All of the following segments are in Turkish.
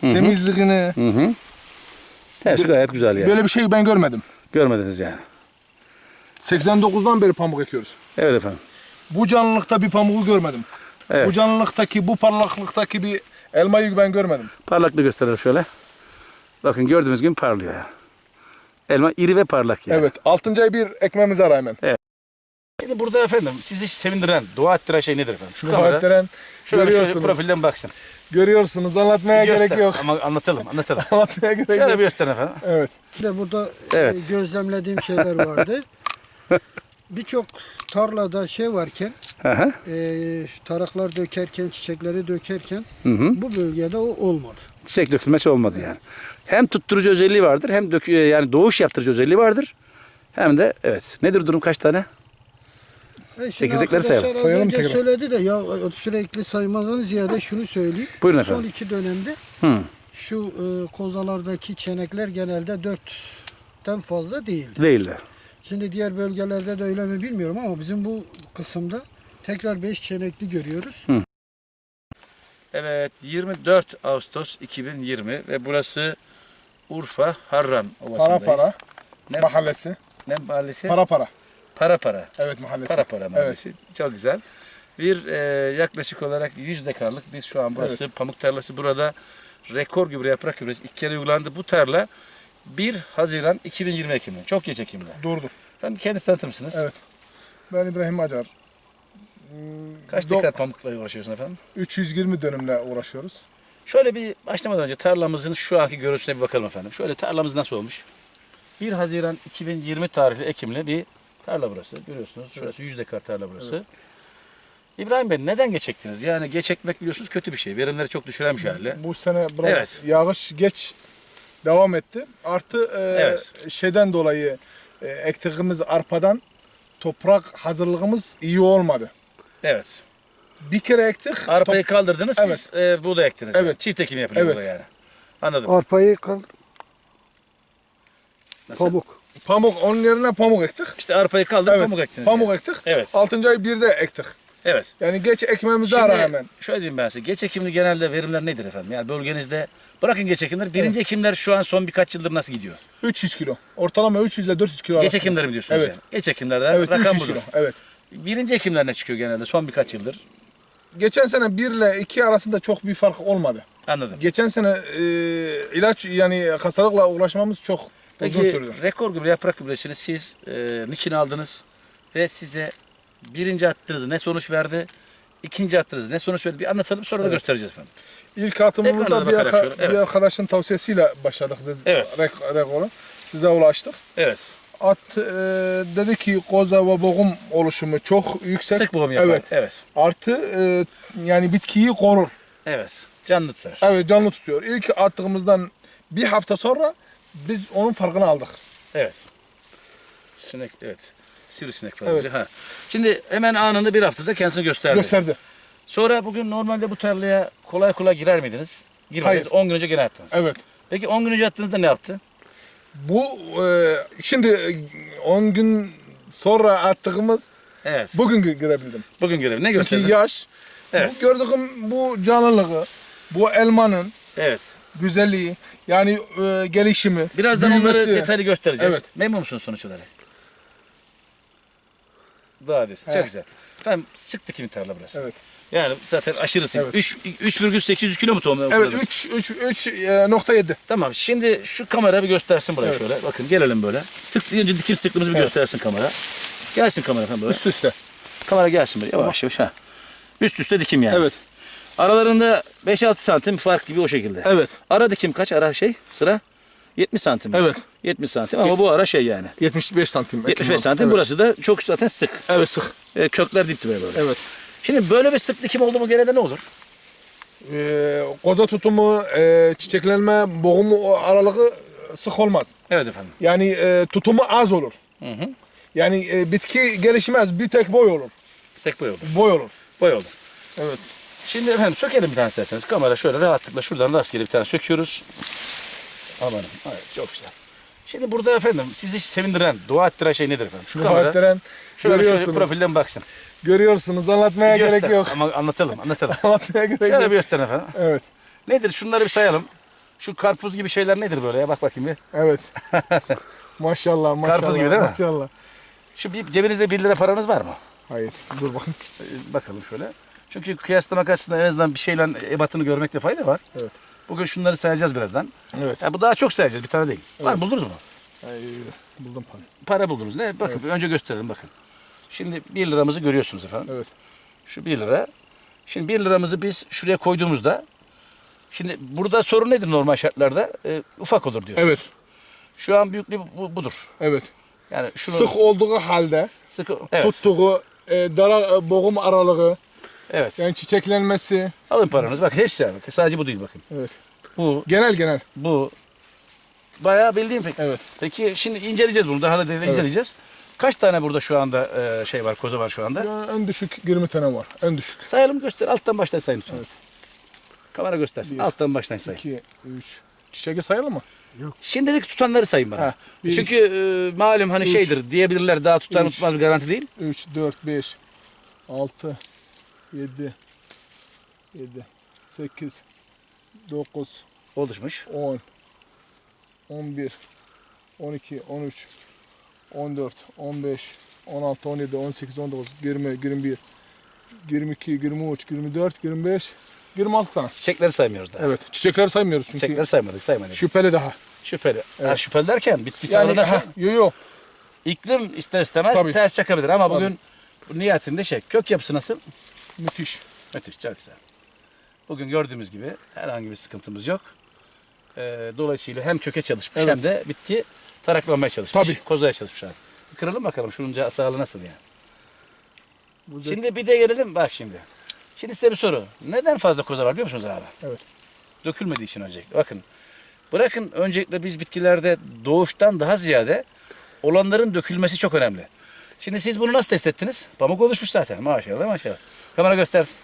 temizliğini. Hı hı. Hepsi gayet güzel yani. Böyle bir şey ben görmedim. Görmediniz yani. 89'dan beri pamuk ekiyoruz. Evet efendim. Bu canlılıkta bir pamuğu görmedim. Evet. Bu canlılıktaki, bu parlaklıktaki bir elmayı ben görmedim. Parlaklığı gösterelim şöyle. Bakın gördüğünüz gibi parlıyor yani. Elma iri ve parlak yani. Evet. 6. ay bir ekmemize rağmen. Şimdi burada efendim sizi sevindiren, dua ettiren şey nedir efendim? Şu kamera Muhadderen şöyle şöyle profilden baksın. Görüyorsunuz. Anlatmaya Bir göster. gerek yok. Ama anlatalım, anlatalım. Anlatmaya gerek şöyle yok. bir gösterin efendim. Evet. Bir de burada Evet. e, gözlemlediğim şeyler vardı. Birçok tarlada şey varken, Hı hı. e, taraklar dökerken, çiçekleri dökerken Hı hı. bu bölgede o olmadı. Çiçek dökülmesi olmadı yani. Hem tutturucu özelliği vardır, hem dök yani doğuş yaptırıcı özelliği vardır. Hem de evet. Nedir durum kaç tane? E Çekirdekleri sayalım. Sayalım önce tekrar. söyledi de ya sürekli saymazdan ziyade şunu söyleyeyim. Buyurun Son efendim. iki dönemde Hı. şu e, kozalardaki çenekler genelde dörtten fazla değildi. Değildi. Şimdi diğer bölgelerde de öyle mi bilmiyorum ama bizim bu kısımda tekrar beş çenekli görüyoruz. Evet 24 Ağustos 2020 ve burası Urfa Harran Para Ovası'ndayız. para. Ne, Mahallesi. ne mahallesi? Para para. Para para. Evet mahallesi. Para para mahallesi. Çok güzel. Bir e, yaklaşık olarak 100 dekarlık biz şu an burası pamuk tarlası. Burada rekor gübre yaprak gübresi ilk kere uygulandı. Bu tarla 1 Haziran 2020 Ekim'de. Çok geç Ekim'de. Dur dur. Ben kendinizi tanıtır mısınız? Evet. Ben İbrahim Acar. Hmm, Kaç dekar pamukla uğraşıyorsun efendim? 320 dönümle uğraşıyoruz. Şöyle bir başlamadan önce tarlamızın şu anki görüntüsüne bir bakalım efendim. Şöyle tarlamız nasıl olmuş? 1 Haziran 2020 tarihli Ekim'li bir tarla burası. Görüyorsunuz. Şurası 100 dekar tarla burası. İbrahim Bey neden geç ektiniz? Yani geç ekmek biliyorsunuz kötü bir şey. Verimleri çok düşüren bir şey hali. Bu sene biraz Evet. yağış geç devam etti. Artı e, Evet. şeyden dolayı e, ektiğimiz arpadan toprak hazırlığımız iyi olmadı. Evet. Bir kere ektik. Arpayı kaldırdınız siz e, buğday ektiniz. Evet. Yani. Çift ekim yapılıyor Evet. burada yani. Anladım. Arpayı kal, Nasıl? pamuk. Pamuk onun yerine pamuk ektik. İşte arpayı kaldırıp Evet. pamuk ektiniz. Pamuk yani. ektik. Evet. 6. ay bir de ektik. Evet. Yani geç ekmemize Şimdi rağmen. şöyle diyeyim ben size. Geç ekimli genelde verimler nedir efendim? Yani bölgenizde bırakın geç ekimleri. Birinci ekimler şu an son birkaç yıldır nasıl gidiyor? 300 kilo. Ortalama 300 ile 400 kilo Geç ekimleri mi diyorsunuz Evet. yani? Geç ekimlerde Evet rakam 300 budur. kilo. Evet. Birinci ekimler ne çıkıyor genelde son birkaç yıldır? Geçen sene 1 ile 2 arasında çok bir fark olmadı. Anladım. Geçen sene e, ilaç yani hastalıkla uğraşmamız çok uzun Peki sürdü. rekor gübre yaprak gübresini siz e, niçin aldınız? Ve size birinci attığınız ne sonuç verdi? İkinci attığınız ne sonuç verdi? Bir anlatalım sonra da göstereceğiz efendim. İlk atımımızda bir, arka- şöyle, evet. bir arkadaşın tavsiyesiyle başladık siz Evet. rek- rekoru. Size ulaştık. Evet. At e, dedi ki koza ve boğum oluşumu çok yüksek. Sık boğum yapar. Evet. Evet. Artı e, yani bitkiyi korur. Evet. Canlı tutar. Evet canlı tutuyor. İlk attığımızdan bir hafta sonra biz onun farkını aldık. Evet. Sinek evet. Sivrisinek fazlaca. Ha. Şimdi hemen anında bir haftada kendisini gösterdi. Gösterdi. Sonra bugün normalde bu tarlaya kolay kolay girer miydiniz? Girmediniz. Hayır. 10 gün önce gene attınız. Evet. Peki 10 gün önce attığınızda ne yaptı? Bu e, şimdi e, 10 gün sonra attığımız Evet. bugün girebildim. Bugün görev. Ne Çünkü gösterdi? yaş, Evet. bu gördüğüm bu canlılığı, bu elmanın Evet. güzelliği, yani e, gelişimi, Birazdan büyümesi. onları detaylı göstereceğiz. Evet. Memnun musunuz sonuç olarak? Daha desin. Çok Evet. güzel. Efendim çıktı kimin tarla burası? Evet. Yani zaten aşırısı. Evet. 3 3,800 kilo mu tohum? Evet okudunuz? 3 3 3 nokta 7. Tamam. Şimdi şu kamera bir göstersin buraya Evet. şöyle. Bakın gelelim böyle. Sık önce dikim sıklığımızı bir Evet. göstersin kamera. Gelsin kamera efendim böyle. Üst üste. Kamera gelsin buraya. Yavaş yavaş ha. Üst üste dikim yani. Evet. Aralarında 5-6 santim fark gibi o şekilde. Evet. Ara dikim kaç ara şey sıra? 70 santim. Evet. 70 santim ama bu ara şey yani. 75 santim. 75 santim Evet. burası da çok zaten sık. Evet sık. E, kökler dip dibe böyle. Evet. Şimdi böyle bir sık dikim oldu mu gene de ne olur? Ee, koza tutumu, e, çiçeklenme, boğumu aralığı sık olmaz. Evet efendim. Yani e, tutumu az olur. Hı hı. Yani e, bitki gelişmez, bir tek boy olur. Tek boy olur. Boy olur. Boy olur. Evet. Şimdi efendim sökelim bir tane isterseniz. Kamera şöyle rahatlıkla şuradan rastgele bir tane söküyoruz. Amanım. Evet çok güzel. Şimdi burada efendim sizi sevindiren, dua ettiren şey nedir efendim? Şu kamera. Muhadderen Şöyle, şöyle görüyorsunuz. profilden baksın. Görüyorsunuz. Anlatmaya Bir gerek göster. yok. Ama anlatalım, anlatalım. Anlatmaya gerek şöyle yok. bir gösterin efendim. Evet. Nedir? Şunları bir sayalım. Şu karpuz gibi şeyler nedir böyle ya? Bak bakayım bir. Evet. maşallah maşallah. Karpuz gibi değil mi? Maşallah. Şu bir, cebinizde 1 lira paranız var mı? Hayır. Dur. Ee, Bakalım şöyle. Çünkü kıyaslamak açısından en azından bir şeyle ebatını görmekte fayda var. Evet. Bugün şunları sayacağız birazdan. Evet. Ya bu daha çok sayacağız. Bir tane değil. Var mı? buldunuz mu? Ay, buldum para. Para buldunuz. Ne? Bakın önce gösterelim bakın. Şimdi 1 liramızı görüyorsunuz efendim. Evet. Şu 1 lira. Şimdi 1 liramızı biz şuraya koyduğumuzda şimdi burada sorun nedir normal şartlarda? Ee, ufak olur diyorsunuz. Evet. Şu an büyüklüğü bu, budur. Evet. Yani şunu Sık olduğu halde sıkı evet. tuttuğu e, dara e, boğum aralığı, Evet. yani çiçeklenmesi. Alın paranızı. Bakın hepsi var. Bakın Sadece bu değil bakın. Evet. Bu, Genel genel. bu. Bayağı bildiğim pek. Evet. Peki şimdi inceleyeceğiz bunu. Daha da detaylı inceleyeceğiz. Kaç tane burada şu anda e, şey var, koza var şu anda? Yani en düşük 20 tane var. En düşük. Sayalım göster. Alttan baştan sayın lütfen. Evet. Kamera göstersin. Bir. Alttan baştan sayın. 2, 3. Çiçeği sayalım mı? Şimdilik tutanları sayın bana. Ha, bir, Çünkü e, malum hani üç, şeydir diyebilirler daha tutar üç. tutmaz bir garanti değil. 3, 4, 5, 6, 7, 7, 8, 9, Oluşmuş. 10, 11, 12, 13, 14, 15, 16, 17, 18, 19, 20, 21, 22, 23, 24, 25, 26 tane. Çiçekleri saymıyoruz daha. Evet. Çiçekleri saymıyoruz çünkü Çiçekleri saymadık saymadık. şüpheli daha. Şüpheli. Ha, Evet. şüpheli derken bitki Yani nasıl? ha, yo yo. İklim ister istemez Tabii. ters çakabilir ama bugün bu niyetinde şey kök yapısı nasıl? Müthiş. Müthiş çok güzel. Bugün gördüğümüz gibi herhangi bir sıkıntımız yok. Ee, dolayısıyla hem köke çalışmış Evet. hem de bitki taraklanmaya çalışmış. Tabii. Kozaya çalışmış abi. Bir kıralım bakalım şunun sağlığı nasıl yani. Bu da- Şimdi bir de gelelim bak şimdi. Şimdi size bir soru. Neden fazla koza var biliyor musunuz abi? Evet. Dökülmediği için öncelikle. Bakın bırakın öncelikle biz bitkilerde doğuştan daha ziyade olanların dökülmesi çok önemli. Şimdi siz bunu nasıl test ettiniz? Pamuk oluşmuş zaten maşallah maşallah. Kamera göstersin.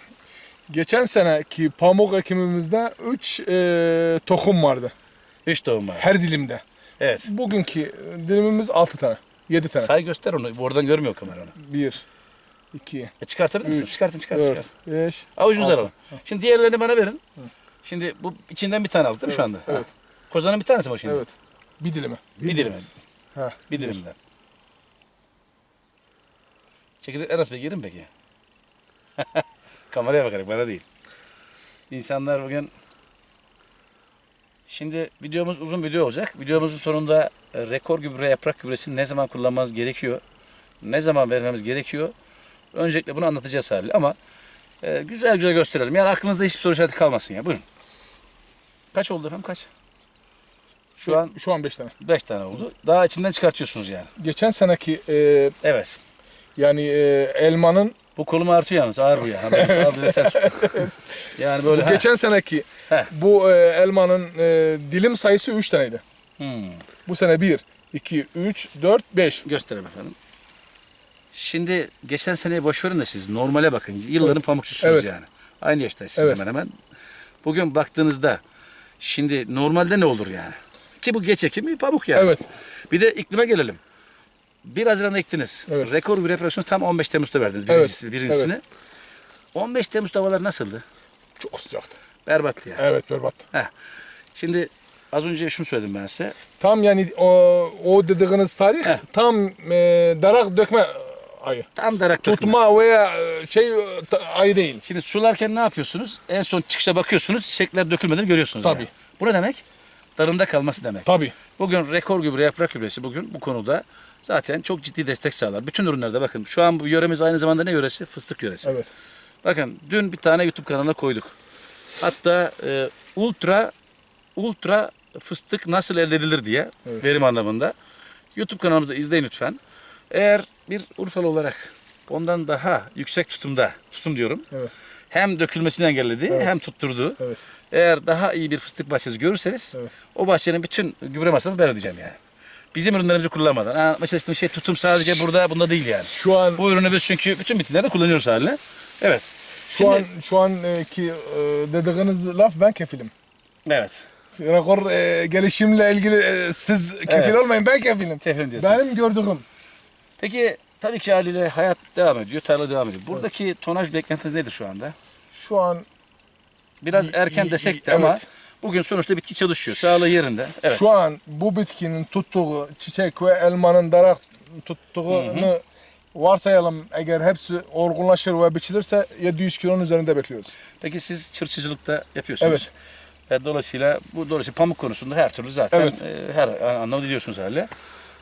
Geçen seneki pamuk ekimimizde 3 tohum vardı. Üç tohum var. Her dilimde. Evet. Bugünkü dilimimiz 6 tane. 7 tane. Say göster onu. Oradan görmüyor kamera onu. 1, 2, E çıkartabilir misin? Çıkartın çıkart 4, çıkart. 5. Avucunuza altı. alalım. Şimdi diğerlerini bana verin. Şimdi bu içinden bir tane aldık değil mi şu anda? Evet. Ha. Kozanın bir tanesi mi o şimdi? Evet. Bir dilimi. Bir dilimi. Ha. Bir dilimden. Çekirdekler nasıl peki? Yerim peki? Kameraya bakarak bana değil. İnsanlar bugün Şimdi videomuz uzun video olacak. Videomuzun sonunda e, rekor gübre yaprak gübresini ne zaman kullanmanız gerekiyor? Ne zaman vermemiz gerekiyor? Öncelikle bunu anlatacağız hali ama e, güzel güzel gösterelim. Yani aklınızda hiçbir soru işareti kalmasın ya. Buyurun. Kaç oldu efendim kaç? Şu an Şu an 5 tane. 5 tane oldu. Daha içinden çıkartıyorsunuz yani. Geçen seneki e, Evet. yani e, elmanın Bu kolum artıyor yalnız ağır bu ya. Yani böyle ha. geçen seneki bu e, elmanın e, dilim sayısı 3 taneydi. Hmm. Bu sene 1, 2, 3, 4, 5. Göstereyim efendim. Şimdi geçen seneyi boş verin de siz normale bakın. Yılların pamukçusunuz Evet. yani. Aynı yaştaysınız Evet. hemen hemen. Bugün baktığınızda şimdi normalde ne olur yani? Ki bu geç ekimi pamuk yani. Evet. Bir de iklime gelelim. 1 Haziran'da ektiniz. Evet. Rekor bir reparasyonu tam 15 Temmuz'da verdiniz Evet. birincisi, birincisini. Evet. 15 Temmuz havalar nasıldı? Çok sıcaktı. Berbattı yani. Evet berbat. Şimdi az önce şunu söyledim ben size. Tam yani o, o dediğiniz tarih Heh. tam e, darak dökme ayı. Tam darak dökme. Tutma veya e, şey e, ayı değil. Şimdi sularken ne yapıyorsunuz? En son çıkışa bakıyorsunuz. Çiçekler dökülmeden görüyorsunuz. Tabii. yani. Bu ne demek? Darında kalması demek. Tabii. Bugün rekor gübre yaprak gübresi bugün bu konuda zaten çok ciddi destek sağlar. Bütün ürünlerde bakın şu an bu yöremiz aynı zamanda ne yöresi? Fıstık yöresi. Evet. Bakın dün bir tane YouTube kanalına koyduk. Hatta e, ultra ultra fıstık nasıl elde edilir diye Evet. verim anlamında. YouTube kanalımızda izleyin lütfen. Eğer bir Urfalı olarak ondan daha yüksek tutumda, tutum diyorum. Evet. Hem dökülmesini engelledi Evet. hem tutturdu. Evet. Eğer daha iyi bir fıstık bahçesi görürseniz Evet. o bahçenin bütün gübre masrafını ben ödeyeceğim yani. Bizim ürünlerimizi kullanmadan. Mesela işte şey tutum sadece burada bunda değil yani. Şu an Bu ürünü biz çünkü bütün bitkilerde kullanıyoruz haline. Evet. şu Şimdi- an şu anki e, dediğiniz laf ben kefilim. Evet. Rekor e, gelişimle ilgili e, siz kefil Evet. olmayın ben kefilim. Kefilim diyorsunuz. Benim gördüğüm. Peki tabii ki haliyle hayat devam ediyor, tarla devam ediyor. Buradaki tonaj beklentiniz nedir şu anda? Şu an Biraz erken desek de ama evet. Bugün sonuçta bitki çalışıyor. Sağlığı yerinde. Evet. Şu an bu bitkinin tuttuğu çiçek ve elmanın darak tuttuğunu varsayalım eğer hepsi olgunlaşır ve biçilirse 700 kilonun üzerinde bekliyoruz. Peki siz çırçıcılıkta yapıyorsunuz. Evet. E, dolayısıyla bu dolayısıyla pamuk konusunda her türlü zaten Evet. e, her anlamda biliyorsunuz herhalde.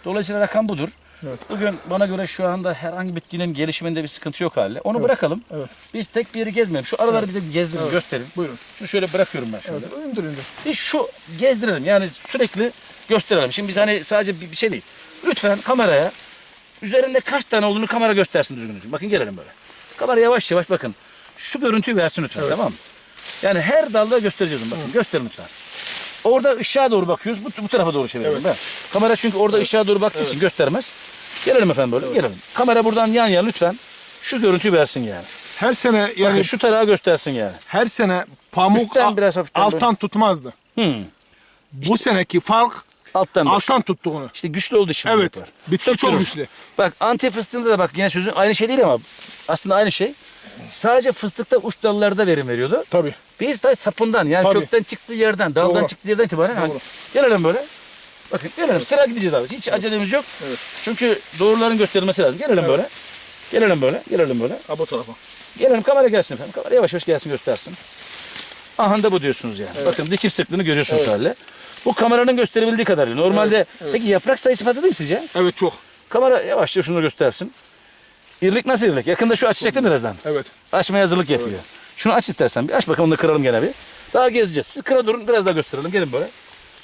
Dolayısıyla rakam budur. Evet. Bugün bana göre şu anda herhangi bitkinin gelişiminde bir sıkıntı yok hali. Onu bırakalım. Evet. Biz tek bir yeri gezmeyelim. Şu araları bize bir gezdirin, gösterin. Buyurun. Şunu şöyle bırakıyorum ben şöyle. Evet. İndir indir. Bir şu gezdirelim yani sürekli gösterelim. Şimdi biz hani sadece bir şey değil. Lütfen kameraya üzerinde kaç tane olduğunu kamera göstersin düzgün. Bakın gelelim böyle. Kamera yavaş yavaş bakın. Şu görüntüyü versin lütfen tamam mı? Yani her dalda göstereceğiz onu bakın. Gösterin lütfen. Orada ışığa doğru bakıyoruz. Bu, bu tarafa doğru çevirelim. Evet. Kamera çünkü orada ışığa doğru baktığı için göstermez. Gelelim efendim böyle. Gelelim. Kamera buradan yan yana lütfen. Şu görüntüyü versin yani. Her sene Yani yani şu tarağı göstersin yani. her sene pamuk Üstten biraz hafiften alttan tutmazdı. Hmm. Bu seneki fark Alttan baş. alttan tuttuğunu. İşte güçlü olduğu için. Evet. yapar. Bitki çok güçlü. Bak anti fıstığında da bak yine sözün aynı şey değil ama aslında aynı şey. Sadece fıstıkta uç dallarda verim veriyordu. Tabii. Biz de sapından yani Tabii. kökten çıktığı yerden, daldan Doğru. çıktığı yerden itibaren Doğru. gelelim böyle. Bakın gelelim sıra gideceğiz abi. Hiç acelemiz yok. Evet. Çünkü doğruların gösterilmesi lazım. Gelelim böyle. Gelelim böyle. Gelelim böyle. Ha bu tarafa. Gelelim kamera gelsin efendim. Kamera yavaş yavaş gelsin göstersin. Aha da bu diyorsunuz yani. Bakın dikim sıklığını görüyorsunuz herhalde. Bu kameranın gösterebildiği kadarıyla. Normalde Evet, evet. peki yaprak sayısı fazla değil mi sizce? Evet çok. Kamera yavaşça şunu göstersin. İrlik nasıl irlik? Yakında şu açacak değil mi birazdan? Evet. Açmaya hazırlık yapıyor. Şunu aç istersen bir aç bakalım onu da kıralım gene bir. Daha gezeceğiz. Siz kıra durun biraz daha gösterelim. Gelin böyle.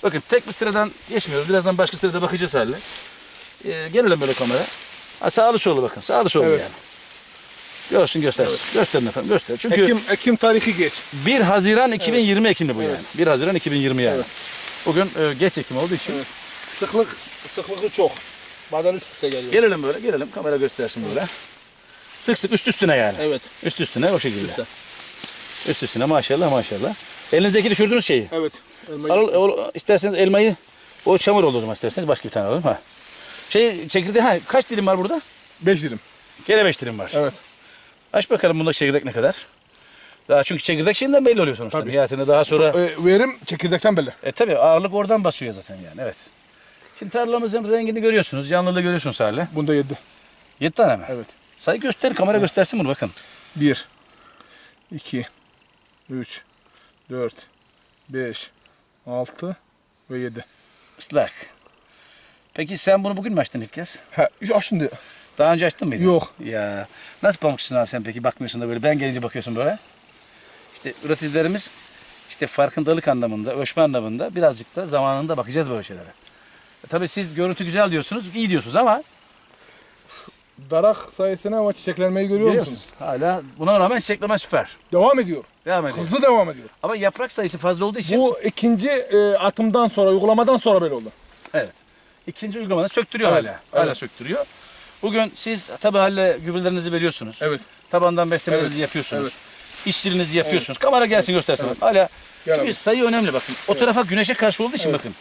Bakın tek bir sıradan geçmiyoruz. Birazdan başka sırada bakacağız haline. Ee, gelelim böyle kamera. Ha, sağlı sollu bakın. Sağlı sollu Evet. yani. Görsün göstersin. Gösterin efendim göster. Çünkü Ekim Ekim tarihi geç. 1 Haziran 2020 Ekim'de bu Evet. yani. 1 Haziran 2020 yani. Evet. Bugün e, geç Ekim olduğu için. Evet. Sıklık sıklığı çok. Bazen üst üste geliyor. Gelelim böyle gelelim. Kamera göstersin böyle. Sık sık üst üstüne yani. Evet. Üst üstüne o şekilde. Üstte. Üst üstüne maşallah maşallah. Elinizdeki düşürdüğünüz şeyi. Evet. Elmayı- Al, al- isterseniz elmayı o çamur olur o zaman isterseniz başka bir tane alalım ha. Şey çekirdeği ha kaç dilim var burada? Beş dilim. Gene beş dilim var. Evet. Aç bakalım bunda çekirdek ne kadar. Daha çünkü çekirdek şeyinden belli oluyor sonuçta. Tabii. Nihayetinde daha sonra Ee, verim çekirdekten belli. e tabi ağırlık oradan basıyor zaten yani evet. Şimdi tarlamızın rengini görüyorsunuz, canlılığı görüyorsunuz hala. Bunda yedi. 7 tane mi? Evet. Sayı göster, kamera göstersin bunu bakın. Bir, iki, üç, dört, beş, altı ve yedi. Islak. Peki sen bunu bugün mü açtın ilk kez? Ha, ya şimdi Daha önce açtın mıydın? Yok. Ya nasıl pamukçusun abi sen peki bakmıyorsun da böyle ben gelince bakıyorsun böyle. İşte üreticilerimiz işte farkındalık anlamında, ölçme anlamında birazcık da zamanında bakacağız böyle şeylere. E, tabii siz görüntü güzel diyorsunuz, iyi diyorsunuz ama darak sayesinde ama çiçeklenmeyi görüyor musunuz? görüyorsunuz. Hala buna rağmen çiçekleme süper. Devam ediyor. Devam ediyor. Hızlı devam ediyor. Ama yaprak sayısı fazla olduğu için Bu ikinci e, atımdan sonra, uygulamadan sonra böyle oldu. evet. İkinci uygulamada söktürüyor Evet, hala. Hala evet. söktürüyor. Bugün siz tabii hala gübrelerinizi veriyorsunuz. Evet. Tabandan beslemelerinizi Evet, yapıyorsunuz. evet. İşçiliğinizi yapıyorsunuz. Kamera gelsin göstersin. Hala Gel çünkü abi. sayı önemli bakın. O tarafa güneşe karşı olduğu için bakın.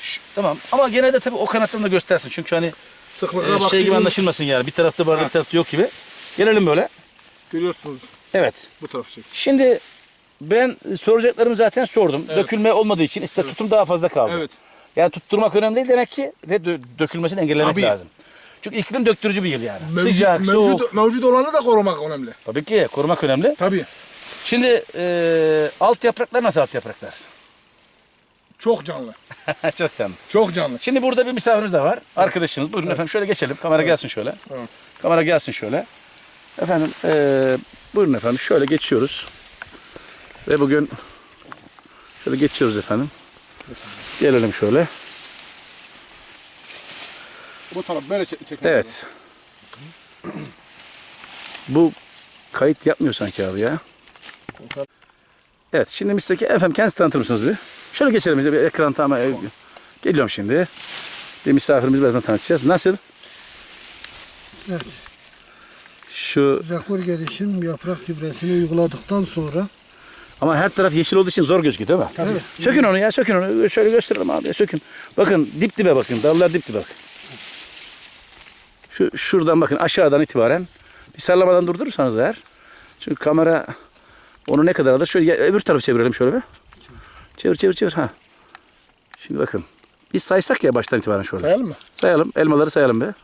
Şş, tamam ama gene de tabii o kanatlarını da göstersin. Çünkü hani e, şey gibi anlaşılmasın yani. Bir tarafta var bir tarafta yok gibi. Gelelim böyle. Görüyorsunuz Evet. bu tarafı çek. Şimdi ben soracaklarımı zaten sordum. Dökülme olmadığı için işte tutum daha fazla kaldı. Evet. Yani tutturmak önemli değil demek ki ve dö- dökülmesini engellemek Tabii. lazım. Çünkü iklim döktürücü bir yıl yani. Mevcut, Sıcak, soğuk. mevcut, mevcut olanı da korumak önemli. Tabii ki korumak önemli. Tabii. Şimdi e, alt yapraklar nasıl alt yapraklar? Çok canlı. Çok canlı. Çok canlı. Şimdi burada bir misafirimiz de var. Arkadaşınız. Buyurun efendim şöyle geçelim. Kamera gelsin şöyle. Tamam. Kamera gelsin şöyle. Efendim eee, buyurun efendim şöyle geçiyoruz. Ve bugün şöyle geçiyoruz efendim. Gelelim şöyle. Bu taraf böyle çek Evet. Bu kayıt yapmıyor sanki abi ya. Evet şimdi Mr. efendim kendinizi tanıtır mısınız bir? Şöyle geçelim bir ekran tamam. Geliyorum şimdi. Bir misafirimizi birazdan tanıtacağız. Nasıl? Evet. Şu Zakur gelişim yaprak gübresini uyguladıktan sonra ama her taraf yeşil olduğu için zor gözüküyor değil mi? Evet. Sökün onu ya sökün onu. Şöyle gösterelim abi sökün. Bakın dip dibe bakın. Dallar dip dibe bakın. Şu, şuradan bakın aşağıdan itibaren bir sallamadan durdurursanız eğer. Çünkü kamera onu ne kadar alır? Şöyle ya- öbür tarafı çevirelim şöyle bir. Çevir çevir çevir. Ha. Şimdi bakın. Biz saysak ya baştan itibaren şöyle. Sayalım mı? Sayalım. Elmaları sayalım be.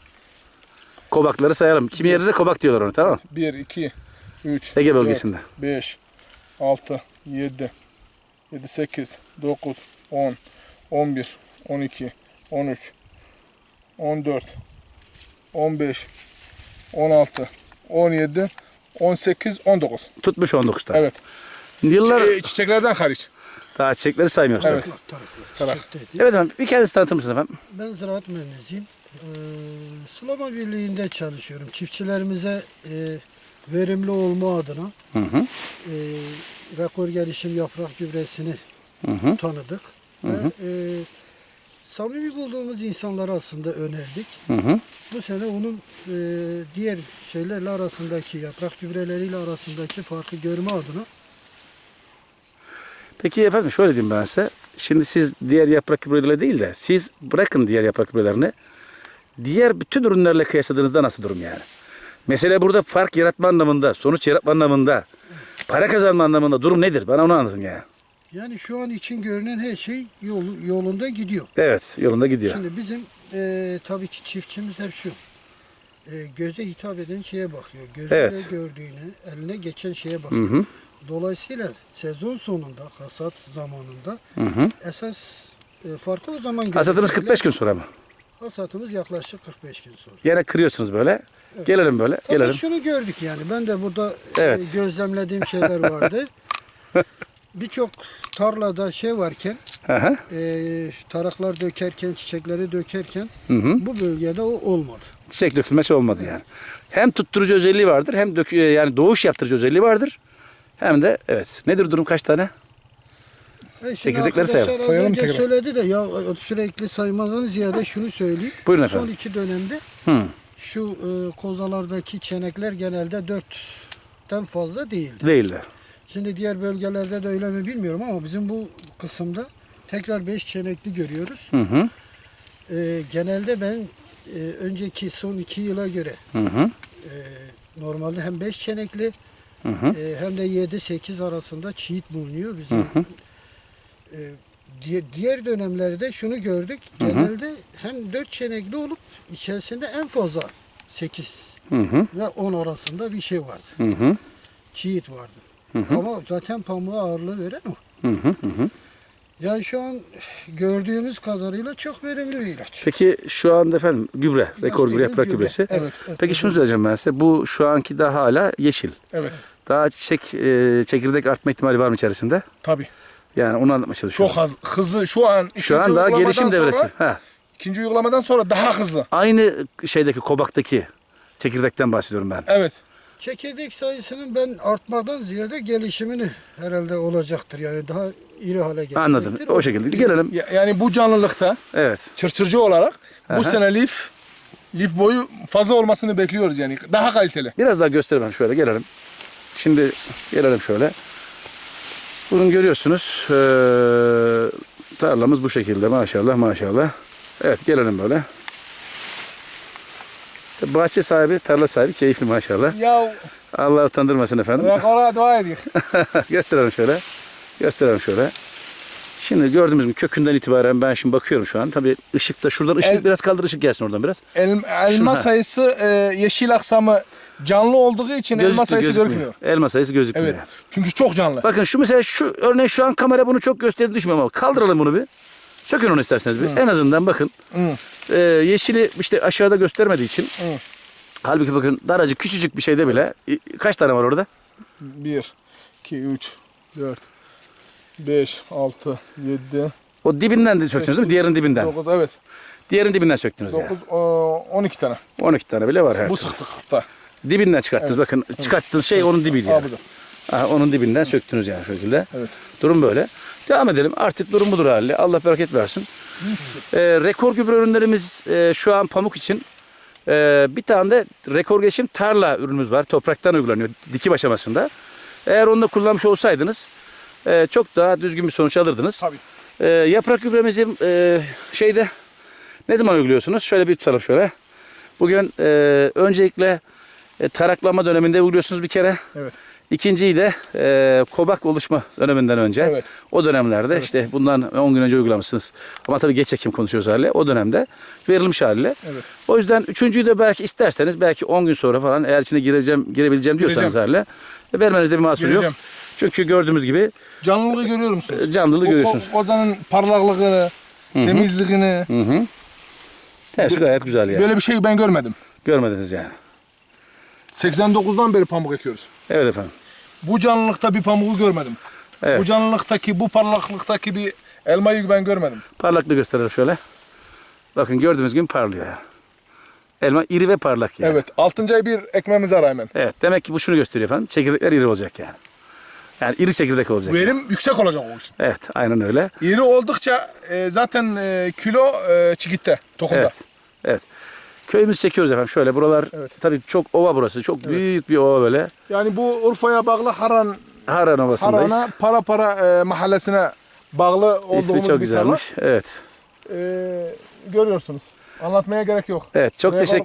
Kobakları sayalım. Kimi yerde de kobak diyorlar onu tamam mı? 1, 2, 3, Ege bölgesinde. 5, 6, 7, 7, 8, 9, 10, 11, 12, 13, 14, 15, 16, 17, 18, 19. Tutmuş 19 tane. Evet. Yıllar çiçeklerden hariç. Daha çiçekleri saymıyoruz. Evet. tabii. Evet efendim. Bir kendinizi tanıtır mısınız efendim? Ben ziraat mühendisiyim. Ee, Sulama Birliği'nde çalışıyorum. Çiftçilerimize e, verimli olma adına Hı hı. e, rekor gelişim yaprak gübresini Hı hı. tanıdık. Ve e, samimi bulduğumuz insanlara aslında önerdik. Hı hı. Bu sene onun e, diğer şeylerle arasındaki yaprak gübreleriyle arasındaki farkı görme adına Peki efendim şöyle diyeyim ben size. Şimdi siz diğer yaprak gübreleriyle değil de siz bırakın diğer yaprak gübrelerini. Diğer bütün ürünlerle kıyasladığınızda nasıl durum yani? Mesela burada fark yaratma anlamında, sonuç yaratma anlamında, para kazanma anlamında durum nedir? Bana onu anlatın yani. yani şu an için görünen her şey yol, yolunda gidiyor. Evet, yolunda gidiyor. Şimdi bizim e, tabii ki çiftçimiz hep şu. E, göze hitap eden şeye bakıyor. Gözüyle Evet. gördüğüne, eline geçen şeye Hı bakıyor. hı. Dolayısıyla sezon sonunda, hasat zamanında Hı hı. esas e, farkı o zaman görecekler. 45 gün sonra mı? Hasatımız yaklaşık 45 gün sonra. Gene kırıyorsunuz böyle. Gelelim böyle, Tabii gelelim. şunu gördük yani. Ben de burada e, Evet. gözlemlediğim şeyler vardı. Birçok tarlada şey varken, e, taraklar dökerken, çiçekleri dökerken Hı hı. bu bölgede o olmadı. Çiçek dökülmesi olmadı yani. Hem tutturucu özelliği vardır, hem dök yani doğuş yaptırıcı özelliği vardır. Hem de evet. Nedir durum kaç tane? E Çekirdekleri sayalım. Sayalım önce tekrar. söyledi de ya sürekli saymadan ziyade şunu söyleyeyim. Buyurun Son efendim. iki dönemde Hı. şu e, kozalardaki çenekler genelde dörtten fazla değildi. Değildi. Şimdi diğer bölgelerde de öyle mi bilmiyorum ama bizim bu kısımda tekrar beş çenekli görüyoruz. Hı hı. E, genelde ben e, önceki son iki yıla göre Hı hı. e, normalde hem beş çenekli Hı hı. e, hem de 7-8 arasında çiğit bulunuyor. Bizim Hı hı. e, diğer, dönemlerde şunu gördük. Hı hı. Genelde hem 4 çenekli olup içerisinde en fazla 8 Hı hı. ve 10 arasında bir şey vardı. Hı hı. Çiğit vardı. Hı hı. Ama zaten pamuğa ağırlığı veren o. Hı hı. Hı. Yani şu an gördüğümüz kadarıyla çok verimli bir ilaç. Peki şu anda efendim gübre, rekor gübre, yaprak gübre. gübresi. Evet. evet. Peki şunu söyleyeceğim ben size. Bu şu anki daha hala yeşil. Evet. Daha çiçek, e, çekirdek artma ihtimali var mı içerisinde? Tabii. Yani onu anlatmaya çalışıyorum. Çok hız, hızlı. Şu an Şu an daha gelişim devresi. Sonra, Ha. ikinci uygulamadan sonra daha hızlı. Aynı şeydeki kobaktaki çekirdekten bahsediyorum ben. Evet. Çekirdek sayısının ben artmadan ziyade gelişimini herhalde olacaktır. Yani daha iri hale gelecektir. Anladım. O şekilde. Gelelim. Ya- Yani bu canlılıkta Evet. çırçırcı olarak Aha. bu sene lif lif boyu fazla olmasını bekliyoruz yani. Daha kaliteli. Biraz daha gösterelim şöyle gelelim. Şimdi gelelim şöyle. Bunu görüyorsunuz. Ee, tarlamız bu şekilde maşallah maşallah. Evet gelelim böyle. Bahçe sahibi, tarla sahibi keyifli maşallah. Ya Allah utandırmasın efendim. rekora dua edik. Gösterelim şöyle. Gösterelim şöyle. Şimdi gördüğümüz gibi kökünden itibaren ben şimdi bakıyorum şu an. Tabii ışıkta şuradan ışık El- biraz kaldır ışık gelsin oradan biraz. El, elma Ha. sayısı e, yeşil aksamı canlı olduğu için elma Gözükmüyor, sayısı gözükmüyor. görünmüyor. Elma sayısı gözükmüyor. Evet. Çünkü çok canlı. Bakın şu mesela şu örneğin şu an kamera bunu çok gösterdi düşmüyor ama kaldıralım bunu bir. Sökün onu isterseniz bir. En azından bakın. Hı. Ee, yeşili işte aşağıda göstermediği için. Hı. Halbuki bakın daracık küçücük bir şeyde bile kaç tane var orada? 1, 2, 3, 4, 5, 6, 7, O dibinden de söktünüz değil mi? Diğerinin dibinden. 9, evet. Diğerinin dibinden söktünüz yani. 9, 12 tane. 12 tane bile var. Bu sıklıkta. Dibinden çıkarttınız. Bakın çıkarttığınız şey onun dibiydi. Yani. Aha, onun dibinden söktünüz yani şekilde. Evet. Durum böyle. Devam edelim. Artık durum budur hali. Allah bereket versin. Ee, rekor gübre ürünlerimiz e, şu an pamuk için. Ee, bir tane de rekor geçim tarla ürünümüz var. Topraktan uygulanıyor dikim aşamasında. Eğer onu da kullanmış olsaydınız e, çok daha düzgün bir sonuç alırdınız. Tabii. Ee, yaprak gübremizi e, şeyde ne zaman uyguluyorsunuz? Şöyle bir tutalım şöyle. Bugün e, öncelikle e, taraklama döneminde uyguluyorsunuz bir kere. Evet. İkinciyi de e, kobak oluşma döneminden önce. Evet. O dönemlerde işte bundan 10 gün önce uygulamışsınız. Ama tabii geç ekim konuşuyoruz haliyle. O dönemde verilmiş haliyle. Evet. O yüzden üçüncüyü de belki isterseniz belki 10 gün sonra falan eğer içine gireceğim, girebileceğim diyorsanız Gireceğim. haliyle e, vermenizde bir mahsur yok. Gireceğim. Çünkü gördüğümüz gibi Canlılığı görüyor musunuz? e, canlılığı görüyorsunuz. ko- kozanın parlaklığını, temizliğini Hı hı. Hepsi gayet güzel yani. böyle bir şey ben görmedim. Görmediniz yani. 89'dan beri pamuk ekiyoruz. Evet efendim. Bu canlılıkta bir pamuğu görmedim. Evet. Bu canlılıktaki, bu parlaklıktaki bir elmayı ben görmedim. Parlaklığı gösterelim şöyle. Bakın gördüğünüz gibi parlıyor yani. Elma iri ve parlak yani. Evet. 6. ay bir ekmemiz var hemen. Evet. Demek ki bu şunu gösteriyor efendim. Çekirdekler iri olacak yani. Yani iri çekirdek olacak. Verim yüksek olacak o için. Evet. Aynen öyle. İri oldukça e, zaten e, kilo e, çigitte, tohumda. Evet. Evet. Köyümüzü çekiyoruz efendim. Şöyle buralar Evet. tabii çok ova burası. Çok büyük bir ova böyle. Yani bu Urfa'ya bağlı Haran, Haran Ovası'ndayız. Haran'a para para e, mahallesine bağlı olduğumuz İsmi çok bir tarla. güzelmiş. Evet. E, görüyorsunuz. Anlatmaya gerek yok. Evet. Çok Buraya teşekkür